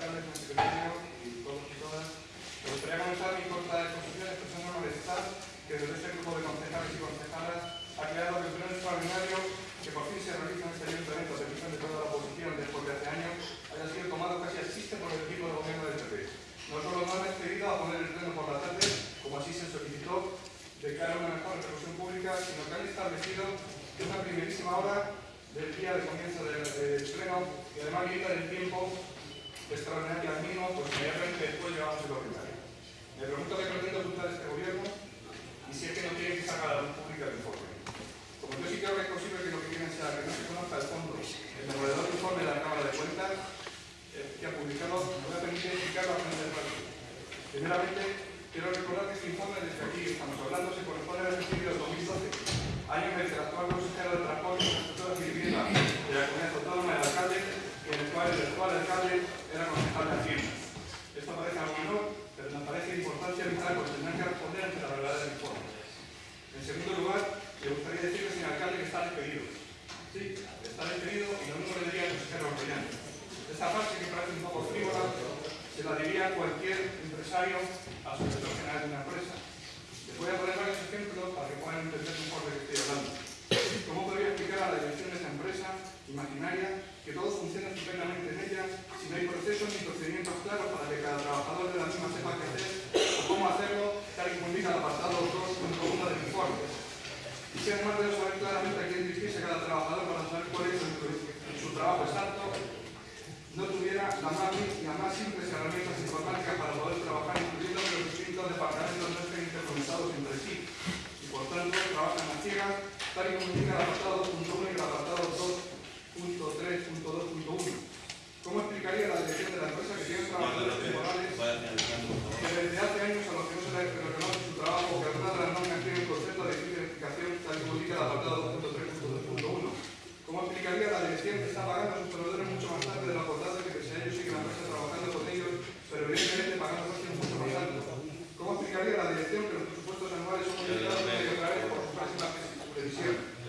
señor secretario y todos y todas. Me gustaría comenzar mi corta exposición expresando malestar que desde este grupo de concejales y concejalas ha creado el pleno extraordinario que por fin se realiza en este ayuntamiento a petición de toda la oposición después de hace años haya sido tomado casi a chiste por el equipo de gobierno del PP. No solo no han accedido a poner el pleno por la tarde, como así se solicitó, de cara a una mejor repercusión pública, sino que han establecido que una primerísima hora del día de comienzo del, del pleno y además limita el tiempo extraordinario al mínimo, pues inmediatamente después llevamos el ordinario. Me pregunto qué pretende ocultar este gobierno y si es que no quiere que salga a la luz pública el informe. Como yo sí creo que es posible que lo que quieren sea que no se conozca el fondo, el demoledor informe de la Cámara de Cuentas eh, que ha publicado, me voy a permitir explicarlo a frente del partido. Primeramente, quiero recordar que este informe desde aquí estamos hablando se corresponde al ejercicio del 2012, año en el que el actual consejero de Transporte, Infraestructuras y Vivienda de la Comunidad Autónoma del Alcalde, en el cual el actual alcalde era concejal de Hacienda. Esto parece algo menor, pero nos parece de importancia vital porque tendrán que responder ante la verdad del informe. En segundo lugar, me gustaría decirle, señor alcalde, que está despedido. Sí, está despedido y lo mismo le diría al consejero Orellana. Esta frase que parece un poco frívola, se la diría cualquier empresario a su director general de una empresa. Les voy a poner varios ejemplos para que puedan entender mejor de qué estoy hablando. ¿Cómo podría explicar a la dirección de esta empresa imaginaria que todo funciona estupendamente en ella si no hay procesos ni procedimientos claros para que cada trabajador de la misma sepa qué hacer o cómo hacerlo, tal y como indica el apartado 2.1 del informe? Y si además debe saber claramente a quién dirigirse cada trabajador para saber cuál es su, su trabajo exacto, la más, la más simples herramientas informáticas para poder trabajar, incluyendo que los distintos departamentos no estén interconectados entre sí y por tanto trabajan a ciegas, tal y como indica el apartado 2.1 y el apartado 2.3.2.1. ¿Cómo explicaría la dirección de la empresa que tiene trabajadores temporales que desde hace años a los que no se les reconoce su trabajo, que algunas de las normas tienen concepto de identificación tal y como indica el apartado 2.3.2.1? ¿Cómo explicaría la dirección que está pagando a sus proveedores Thank you.